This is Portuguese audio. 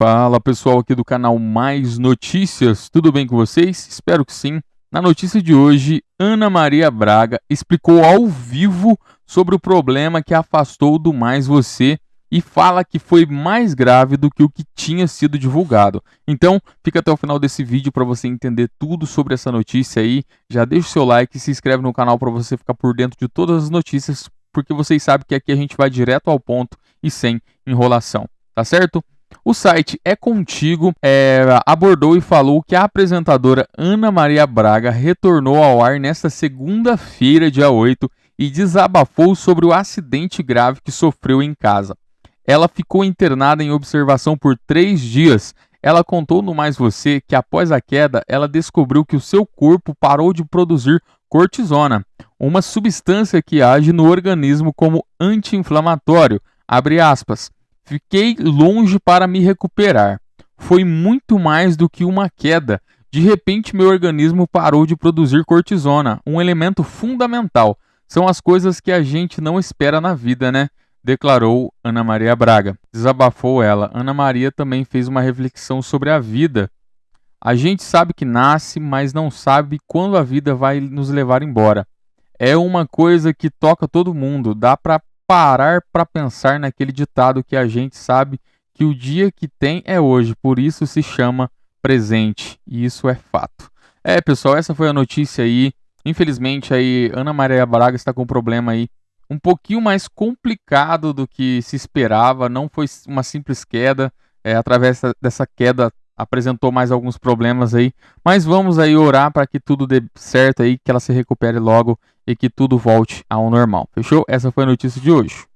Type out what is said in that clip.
Fala pessoal aqui do canal Mais Notícias, tudo bem com vocês? Espero que sim. Na notícia de hoje, Ana Maria Braga explicou ao vivo sobre o problema que afastou do Mais Você e fala que foi mais grave do que o que tinha sido divulgado. Então, fica até o final desse vídeo para você entender tudo sobre essa notícia aí. Já deixa o seu like e se inscreve no canal para você ficar por dentro de todas as notícias, porque vocês sabem que aqui a gente vai direto ao ponto e sem enrolação, tá certo? O site É Contigo é, abordou e falou que a apresentadora Ana Maria Braga retornou ao ar nesta segunda-feira, dia 8, e desabafou sobre o acidente grave que sofreu em casa. Ela ficou internada em observação por três dias. Ela contou no Mais Você que após a queda, ela descobriu que o seu corpo parou de produzir cortisona, uma substância que age no organismo como anti-inflamatório. Abre aspas. Fiquei longe para me recuperar. Foi muito mais do que uma queda. De repente, meu organismo parou de produzir cortisona, um elemento fundamental. São as coisas que a gente não espera na vida, né? Declarou Ana Maria Braga. Desabafou ela. Ana Maria também fez uma reflexão sobre a vida. A gente sabe que nasce, mas não sabe quando a vida vai nos levar embora. É uma coisa que toca todo mundo. Dá para parar para pensar naquele ditado que a gente sabe que o dia que tem é hoje, por isso se chama presente, e isso é fato. É, pessoal, essa foi a notícia aí. Infelizmente aí Ana Maria Braga está com um problema aí um pouquinho mais complicado do que se esperava, não foi uma simples queda, é, através dessa queda apresentou mais alguns problemas aí, mas vamos aí orar para que tudo dê certo aí, que ela se recupere logo e que tudo volte ao normal. Fechou? Essa foi a notícia de hoje.